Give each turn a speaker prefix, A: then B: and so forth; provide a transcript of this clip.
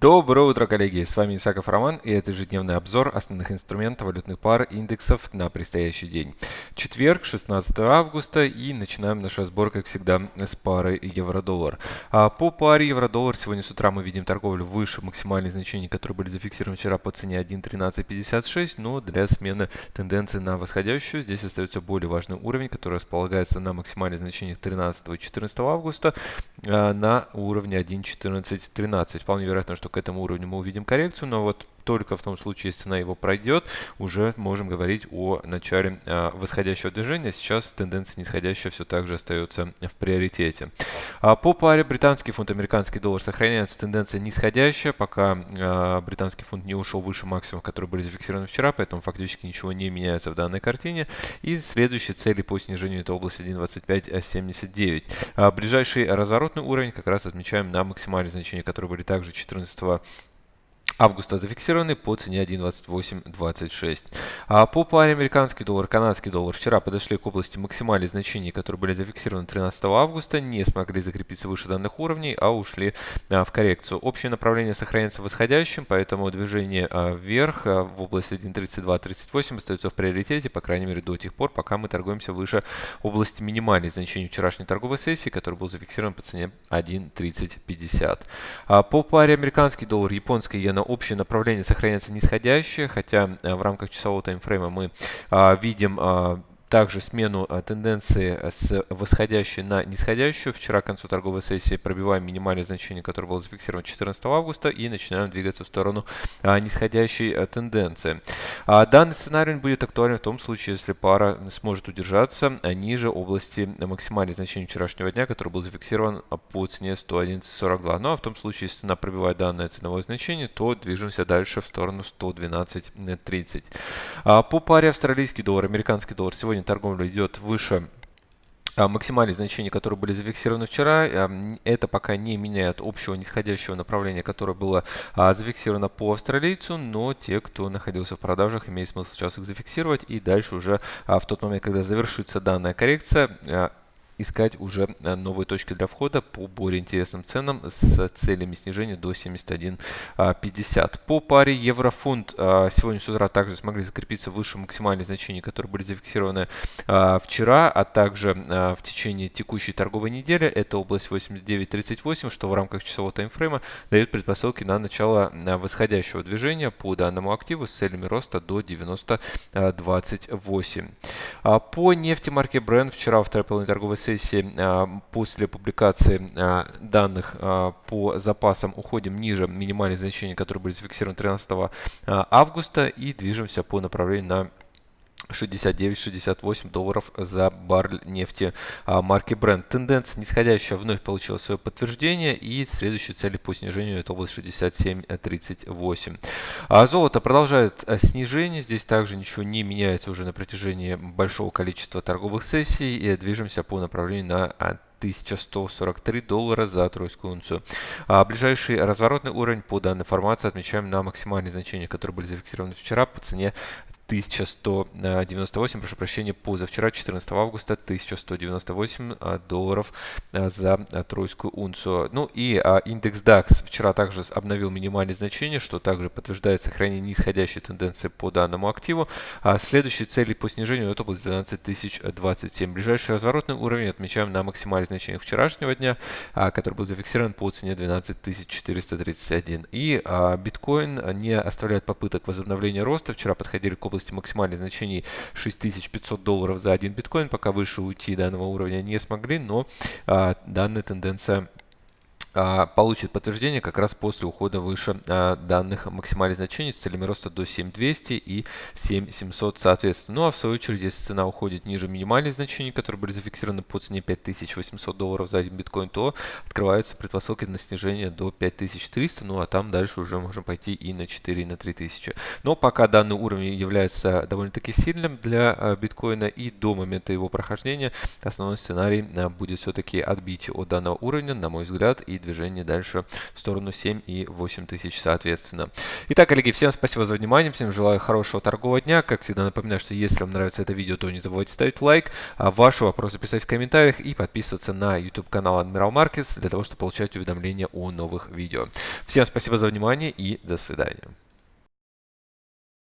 A: Доброе утро, коллеги! С вами Исаков Роман и это ежедневный обзор основных инструментов валютных пар индексов на предстоящий день. Четверг, 16 августа и начинаем наш разбор, как всегда, с пары евро-доллар. А по паре евро-доллар сегодня с утра мы видим торговлю выше максимальных значений, которые были зафиксированы вчера по цене 1.1356, но для смены тенденции на восходящую здесь остается более важный уровень, который располагается на максимальных значениях 13 и 14 августа а, на уровне 1.1413. Вполне вероятно, что что к этому уровню мы увидим коррекцию, но вот только в том случае, если цена его пройдет, уже можем говорить о начале а, восходящего движения. Сейчас тенденция нисходящая все так же остается в приоритете. А по паре британский фунт, американский доллар сохраняется тенденция нисходящая, пока а, британский фунт не ушел выше максимумов, которые были зафиксированы вчера, поэтому фактически ничего не меняется в данной картине. И следующие цели по снижению это область 1.2579. А ближайший разворотный уровень как раз отмечаем на максимальные значения, которые были также 14 августа зафиксированы по цене 1.2826. А по паре американский доллар, канадский доллар вчера подошли к области максимальных значений, которые были зафиксированы 13 августа, не смогли закрепиться выше данных уровней, а ушли а, в коррекцию. Общее направление сохраняется восходящим, поэтому движение а, вверх а, в области 1.3238 остается в приоритете, по крайней мере до тех пор, пока мы торгуемся выше области минимальных значений вчерашней торговой сессии, который был зафиксирован по цене 1.3050. А по паре американский доллар, японский иена общее направление сохраняется нисходящее, хотя э, в рамках часового таймфрейма мы а, видим а, также смену а, тенденции с восходящей на нисходящую. Вчера к концу торговой сессии пробиваем минимальное значение, которое было зафиксировано 14 августа и начинаем двигаться в сторону а, нисходящей а, тенденции. Данный сценарий будет актуален в том случае, если пара сможет удержаться ниже области максимальных значений вчерашнего дня, который был зафиксирован по цене 111.42. Ну а в том случае, если цена пробивает данное ценовое значение, то движемся дальше в сторону 112.30. По паре австралийский доллар, американский доллар сегодня сегодня торговля идет выше а, максимальные значения, которые были зафиксированы вчера. А, это пока не меняет общего нисходящего направления, которое было а, зафиксировано по австралийцу, но те, кто находился в продажах, имеет смысл сейчас их зафиксировать и дальше уже в тот момент, когда завершится данная коррекция, искать уже э, новые точки для входа по более интересным ценам с целями снижения до 71.50. По паре евро-фунт э, сегодня с утра также смогли закрепиться выше максимальных значений, которые были зафиксированы э, вчера, а также в течение текущей торговой недели. Это область 89.38, что в рамках часового таймфрейма дает предпосылки на начало восходящего движения по данному активу с целями роста до 90.28. По нефти марки Brent вчера во второй половине торговой сессии а, после публикации а, данных а, по запасам уходим ниже минимальных значений, которые были зафиксированы 13 августа и движемся по направлению на 69-68 долларов за баррель нефти а, марки Brent. Тенденция нисходящая вновь получила свое подтверждение и следующие цели по снижению это область 67-38. А золото продолжает а, снижение. Здесь также ничего не меняется уже на протяжении большого количества торговых сессий и движемся по направлению на 1143 доллара за тройскую унцию. А ближайший разворотный уровень по данной формации отмечаем на максимальные значения, которые были зафиксированы вчера по цене 1198, прошу прощения, позавчера, 14 августа, 1198 а, долларов а, за а, тройскую унцию. Ну и индекс DAX вчера также обновил минимальные значения, что также подтверждает сохранение нисходящей тенденции по данному активу. Следующие цели по снижению это область 12027. Ближайший разворотный уровень отмечаем на максимальных значениях вчерашнего дня, который был зафиксирован по цене 12431. И биткоин не оставляет попыток возобновления роста. Вчера подходили к области области максимальных значений 6500 долларов за один биткоин. Пока выше уйти данного уровня не смогли, но а, данная тенденция получит подтверждение как раз после ухода выше а, данных максимальных значений с целями роста до 7200 и 7700 соответственно. Ну а в свою очередь, если цена уходит ниже минимальных значений, которые были зафиксированы по цене 5800 долларов за один биткоин, то открываются предпосылки на снижение до 5300, ну а там дальше уже можем пойти и на 4, и на 3000. Но пока данный уровень является довольно-таки сильным для а, биткоина и до момента его прохождения, основной сценарий будет все-таки отбить от данного уровня, на мой взгляд, и движение дальше в сторону 7 и 8 тысяч соответственно. Итак, коллеги, всем спасибо за внимание, всем желаю хорошего торгового дня. Как всегда напоминаю, что если вам нравится это видео, то не забывайте ставить лайк, а ваши вопросы писать в комментариях и подписываться на YouTube канал Admiral Markets для того, чтобы получать уведомления о новых видео. Всем спасибо за внимание и до свидания.